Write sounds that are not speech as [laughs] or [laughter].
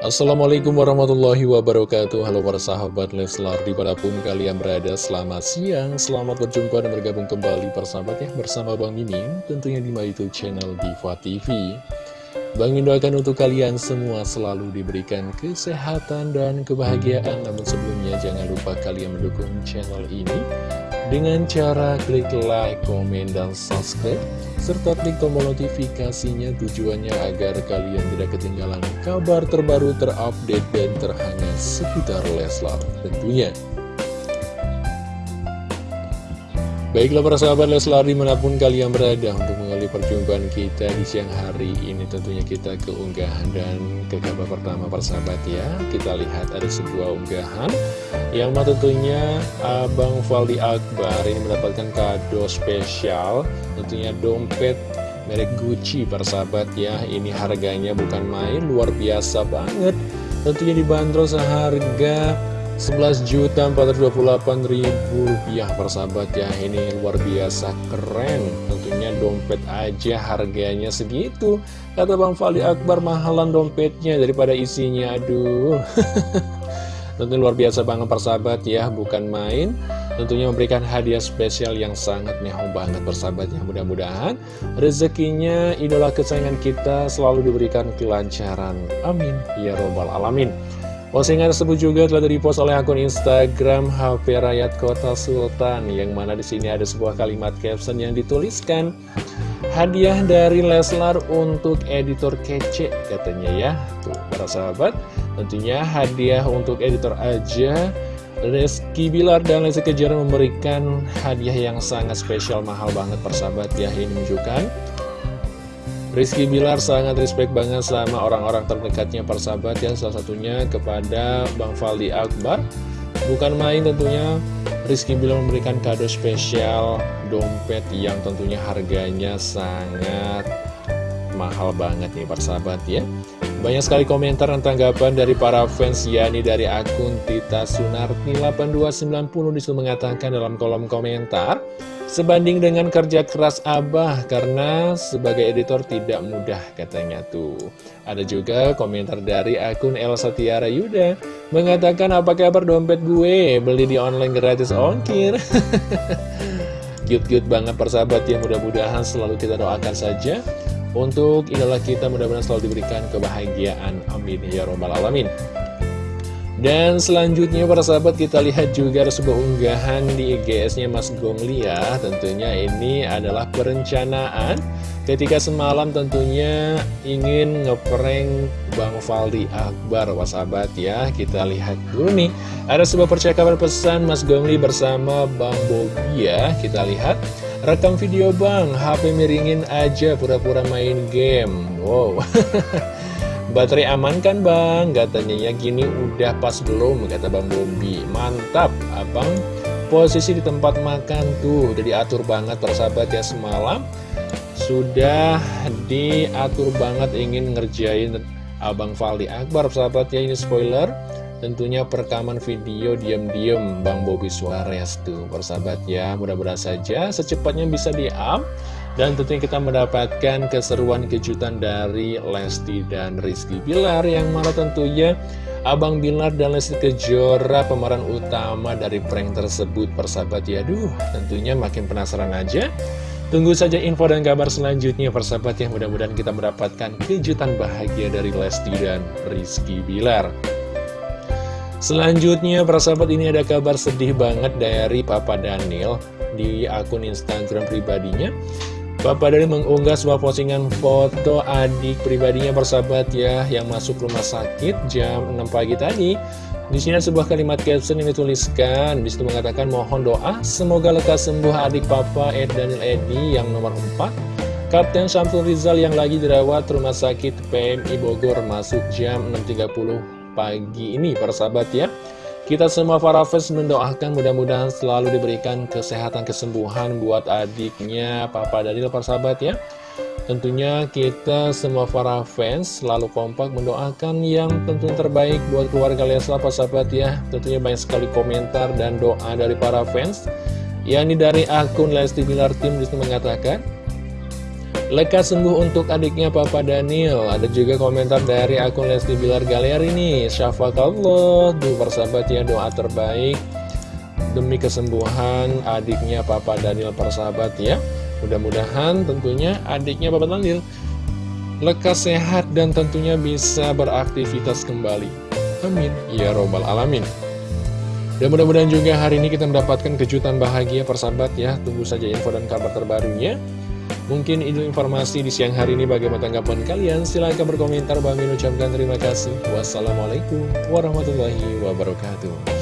Assalamualaikum warahmatullahi wabarakatuh. Halo para sahabat Leslar Di mana pun kalian berada Selamat siang, selamat berjumpa dan bergabung kembali Persahabat ya bersama Bang Mimin Tentunya di my YouTube channel Diva TV Bang doakan untuk kalian semua selalu diberikan kesehatan dan kebahagiaan. Namun sebelumnya jangan lupa kalian mendukung channel ini Dengan cara klik like, komen, dan subscribe Serta klik tombol notifikasinya tujuannya agar kalian tidak ketinggalan kabar terbaru terupdate dan terhangat seputar Leslar tentunya Baiklah para sahabat Leslar di mana pun kalian berada untuk mengalami perjumpaan kita di siang hari ini tentunya kita keunggahan dan ke pertama para sahabat ya. Kita lihat ada sebuah unggahan yang tentunya Abang Valdi Akbar ini mendapatkan kado spesial tentunya dompet merek Gucci para sahabat ya. Ini harganya bukan main luar biasa banget. Tentunya dibanderol seharga 11.428.000 rupiah persahabat ya. Ini luar biasa keren. Tentunya dompet aja harganya segitu. Kata Bang Fali Akbar mahalan dompetnya daripada isinya. Aduh. [laughs] Tentu luar biasa banget persahabat ya. Bukan main. Tentunya memberikan hadiah spesial yang sangat mewah banget persahabat ya. Mudah-mudahan rezekinya idola kesayangan kita selalu diberikan kelancaran. Amin. Ya robbal alamin Postingan tersebut juga telah dipost oleh akun Instagram HP Rakyat Kota Sultan yang mana di sini ada sebuah kalimat caption yang dituliskan hadiah dari Leslar untuk editor kece katanya ya. Tuh para sahabat, tentunya hadiah untuk editor aja Reski Bilar dan Lesti Kejora memberikan hadiah yang sangat spesial mahal banget persahabat ya ini menunjukkan Rizky Bilar sangat respect banget sama orang-orang terdekatnya persahabat ya. Salah satunya kepada Bang Faldi Akbar. Bukan main tentunya. Rizky Bilar memberikan kado spesial dompet yang tentunya harganya sangat mahal banget nih persahabat ya. Banyak sekali komentar dan tanggapan dari para fans Yani dari akun Tita Sunarti 8290 di situ mengatakan dalam kolom komentar Sebanding dengan kerja keras Abah karena sebagai editor tidak mudah katanya tuh. Ada juga komentar dari akun Elsa Tiara Yuda mengatakan apa kabar dompet gue beli di online gratis ongkir. [laughs] Cute-cute banget persahabat ya mudah-mudahan selalu kita doakan saja untuk idola kita mudah-mudahan selalu diberikan kebahagiaan. Amin ya robbal alamin. Dan selanjutnya para sahabat kita lihat juga ada sebuah unggahan di IGS-nya Mas Gonglia Tentunya ini adalah perencanaan ketika semalam tentunya ingin ngeprank Bang Faldi Akbar. Wah sahabat ya kita lihat dulu nih. Ada sebuah percakapan pesan Mas Gongli bersama Bang Bobi ya. Kita lihat. Rekam video bang, HP miringin aja pura-pura main game. Wow [laughs] Baterai aman kan bang? Katanya ya gini udah pas belum? Kata bang Bobi. Mantap abang. Posisi di tempat makan tuh Udah diatur banget persahabat ya. Semalam Sudah diatur banget ingin ngerjain Abang Valdi Akbar Persahabat ya. Ini spoiler. Tentunya perekaman video diam-diam Bang Bobi Suarez tuh persahabat ya. Mudah-mudahan saja secepatnya bisa di-up dan tentunya kita mendapatkan keseruan kejutan dari Lesti dan Rizky Bilar Yang mana tentunya Abang Bilar dan Lesti Kejora pemeran utama dari prank tersebut persahabat ya. Duh tentunya makin penasaran aja. Tunggu saja info dan kabar selanjutnya persahabat yang mudah-mudahan kita mendapatkan kejutan bahagia dari Lesti dan Rizky Bilar. Selanjutnya persahabat ini ada kabar sedih banget dari Papa Daniel di akun Instagram pribadinya Bapak dari mengunggah sebuah postingan foto adik pribadinya persahabat ya yang masuk rumah sakit jam 6 pagi tadi. Di sini ada sebuah kalimat caption yang dituliskan, di situ mengatakan mohon doa semoga lekas sembuh adik papa Ed Daniel Edi yang nomor 4. Kapten Syamsul Rizal yang lagi dirawat rumah sakit PMI Bogor masuk jam 6.30 pagi ini persahabat ya. Kita semua para fans mendoakan mudah-mudahan selalu diberikan kesehatan kesembuhan buat adiknya Papa Daniel para sahabat ya. Tentunya kita semua para fans selalu kompak mendoakan yang tentu terbaik buat keluarga Leslar para ya. Tentunya banyak sekali komentar dan doa dari para fans. ini dari akun Lesti Bilar Tim di situ mengatakan Lekas sembuh untuk adiknya Papa Daniel. Ada juga komentar dari akun Lesti Bilar Galeri nih Syafakallah Duh persahabat ya doa terbaik Demi kesembuhan adiknya Papa Daniel persahabat ya. Mudah-mudahan tentunya adiknya Papa Daniel Lekas sehat dan tentunya bisa beraktivitas kembali. Amin. Ya Robbal Alamin. Dan mudah-mudahan juga hari ini kita mendapatkan kejutan bahagia persahabat ya. Tunggu saja info dan kabar terbarunya Mungkin itu informasi di siang hari ini bagaimana tanggapan kalian. Silahkan berkomentar. Bang ucapkan terima kasih. Wassalamualaikum warahmatullahi wabarakatuh.